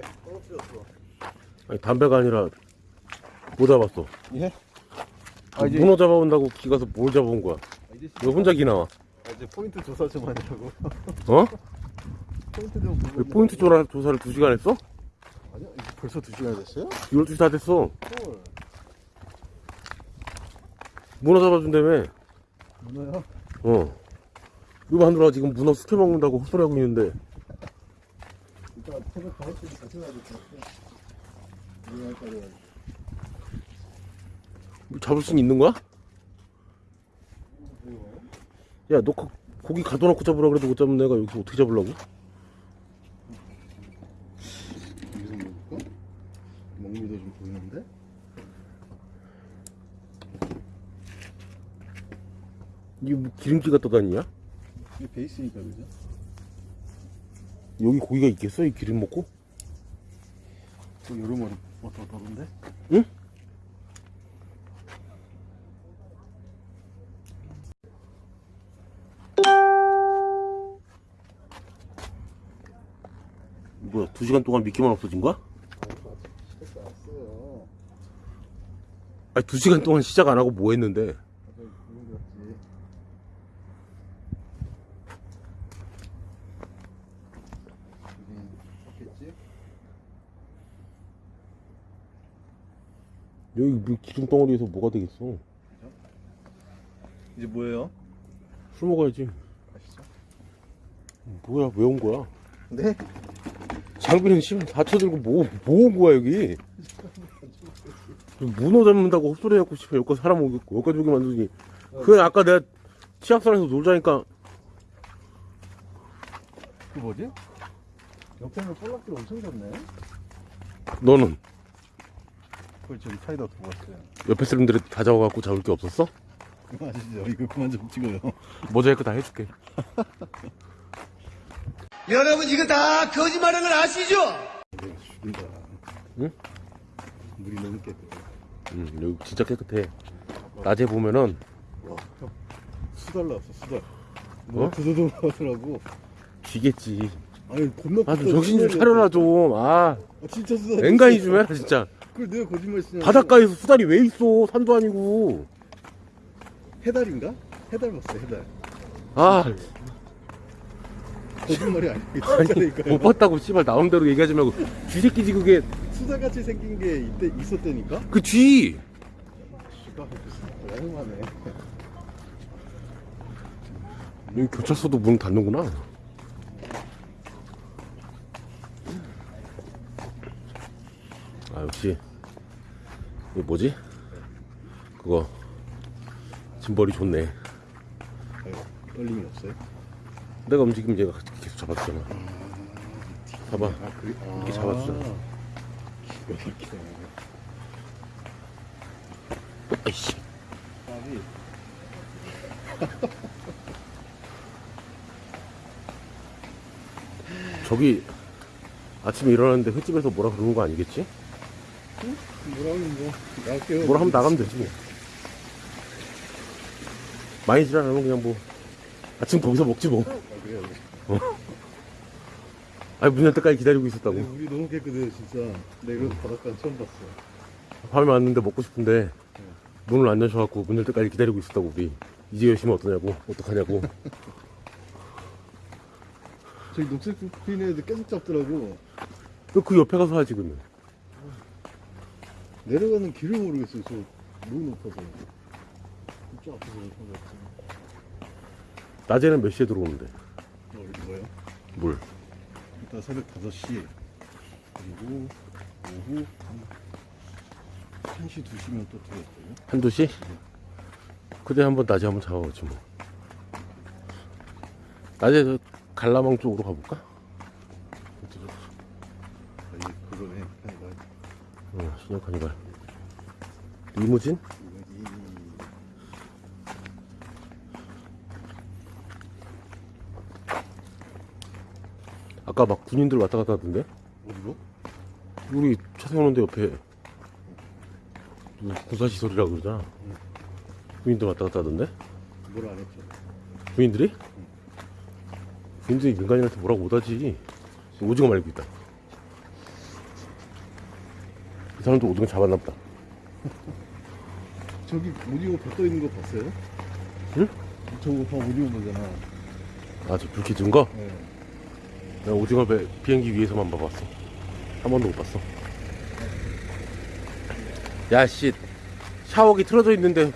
담배 떨어뜨렸어. 아니 담배가 아니라 뭐 잡았어? 예? 아, 문어 잡아온다고 기 가서 뭘 잡아온 거야? 아, 이제 왜 혼자 기 나와? 아, 이제 포인트 조사 좀 하냐고. 어? 포인트 좀 보고. 왜 포인트 조사, 조사를 2시간 했어? 아니야, 이제 벌써 2 시간 됐어요? 12시 다 됐어. 헐. 문어 잡아준다며. 문어야? 어. 이거 하느라 지금 문어 숙회 먹는다고 헛소리하고 있는데. 이따 새벽 5시에 같이 가야 될것 같아. 이해할 거야. 뭐 잡을 수 있는 거야? 야, 너 거- 고기 가둬놓고 잡으라 그래도 못 잡는 애가 여기서 어떻게 잡으려고? 여기서 먹을까? 먹미도 좀 보이는데? 이게 뭐 기름기가 떠다니냐? 이게 베이스니까 그죠? 여기 고기가 있겠어? 이 기름 먹고? 또 여름머리 어떠 더운데? 응? 뭐야, 두 시간 동안 미끼만 없어진 거야? 아니, 두 시간 동안 시작 안 하고 뭐 했는데? 아까 그런 거 같지. 여기 샀겠지? 여기 뭐 기름 덩어리에서 뭐가 되겠어? 이제 뭐예요? 술 먹어야지. 아시죠? 뭐야, 왜 온 거야? 네? 장비는 씨발 다쳐 들고 뭐, 뭐 온 거야, 여기? 문어 잡는다고 헛소리 해갖고, 씨발, 여기까지 사람 오겠고, 여기까지 오게 만들더니. 그게 아까 내가 치악산에서 놀자니까, 그 뭐지? 옆에는 볼락길 엄청 좋네. 너는 그걸 저기 사이다 두고 왔어요. 옆에 사람들이 다 잡아갖고 잡을 게 없었어? 그거 아시죠? 이거 그만 좀 찍어요. 모자이크 다 해줄게. 여러분 이거 다 거짓말하는 걸 아시죠? 네, 죽인다. 응? 물이 너무 깨끗해. 응, 여기 진짜 깨끗해. 낮에 보면은, 와, 형. 수달 나왔어, 수달. 어? 뭐 두두두 나오더라고. 쥐겠지. 아니, 겁나 아, 좀 크다, 정신 좀. 차려라, 좀. 아, 아, 진짜 수달. 앵간히 좀 해라, 진짜. 그걸 내가 거짓말 쓰냐. 바닷가에서 수달이 왜 있어? 산도 아니고. 해달인가? 해달 봤어, 해달. 아, 거짓말이 아니고 아니. 못 봤다고, 씨발, 나온 대로 얘기하지 말고. 쥐새끼지, 그게. 수달같이 생긴 게 이때 있었다니까? 그 쥐! 씨가 너무하네. 여기 교차소도 문 닫는구나. 아, 역시. 이거 뭐지? 그거. 짐벌이 좋네. 떨림이 없어요? 내가 움직이면 얘가 계속 잡아주잖아. 봐봐. 아, 그래? 아, 이렇게 잡아주잖아. 기가 막히네. 아이씨. 저기, 아침에 일어났는데 횟집에서 뭐라 그러는 거 아니겠지? 뭐라면 뭐 나갈게요. 뭐라 하면 나가면 되지 뭐. 많이 지랄하면 그냥 뭐, 아침 거기서 먹지 뭐. 아, 그래요. 그래. 아니, 문 열 때까지 기다리고 있었다고. 네, 물이 너무 깨끗해 진짜. 내가 바닷가 처음 봤어. 밤에 왔는데 먹고 싶은데 문을 안 여셔갖고 문 열 때까지 기다리고 있었다고 우리 이제 열심히 어떠냐고 어떡하냐고 저기 녹색 피인 애들 계속 잡더라고. 너그 옆에 가서 하지 그러면 내려가는 길을 모르겠어요. 저 너무 높아서. 저 앞에서 못 봤어. 낮에는 몇 시에 들어오는데 뭐 이거요? 물 일단 새벽 5시 그리고 오후 한 1시 2시면 또 들어올거요 한두 시? 그때 한번 낮에 한번 잡아보지 뭐 낮에 저 갈라망 쪽으로 가볼까? 아니 그거네 해가 어 신형 카니발 리무진? 아까 막 군인들 왔다 갔다 하던데 어디로? 우리 차 세우는데 옆에 군사시설이라고 그러잖아 군인들 왔다 갔다 하던데 뭘 안 했죠? 군인들이? 군인들이 민간인한테 뭐라고 못하지 오징어 말고 있다 그 사람도 오징어 잡았나 보다. 저기 오징어 배떠 있는 거 봤어요? 응? 저거 봐 오징어 보잖아. 아, 저 불키 든 거? 네. 내가 오징어 배, 비행기 위에서만 봐봤어. 한 번도 못 봤어. 야, 씨. 샤워기 틀어져 있는데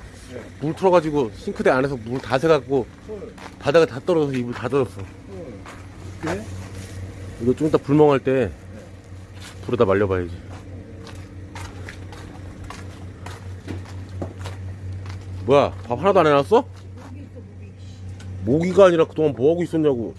물 틀어가지고 싱크대 안에서 물 다 새갖고 헐, 바닥에 다 떨어져서 이불 다 젖었어. 헐. 그래? 이거 좀 이따 불멍할 때 불에다 말려봐야지. 뭐야, 밥 하나도 안 해놨어? 모기가 아니라 그동안 뭐 하고 있었냐고.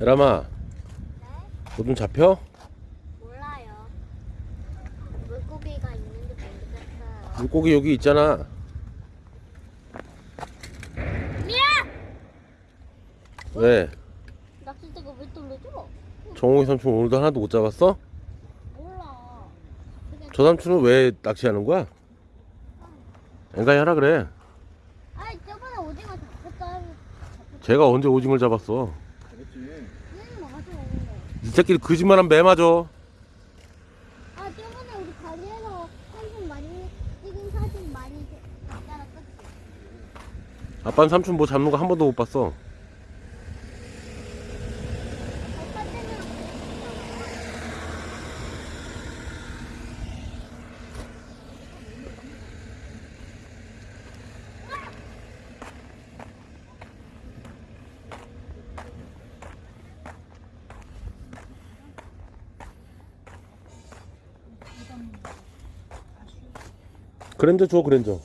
에라마, 뭐좀 잡혀? 몰라요. 물고기가 있는지 모르겠어요. 물고기 여기 있잖아. 미야! 왜? 낚싯대가 왜 떨어져? 정홍이 삼촌 오늘도 하나도 못 잡았어? 몰라. 저 삼촌은 왜 낚시하는 거야? 앵간히 하라 그래. 아니 저번에 오징어 잡혔다. 제가 언제 오징어를 잡았어? 이 새끼들 거짓말하면 매 맞아. 아 저번에 우리 가게에서 사진 많이 찍은 사진 많이 봤잖아? 아빠는 삼촌 뭐 잡는 거 한 번도 못 봤어. 아빠 때는 그랜저 줘 그랜저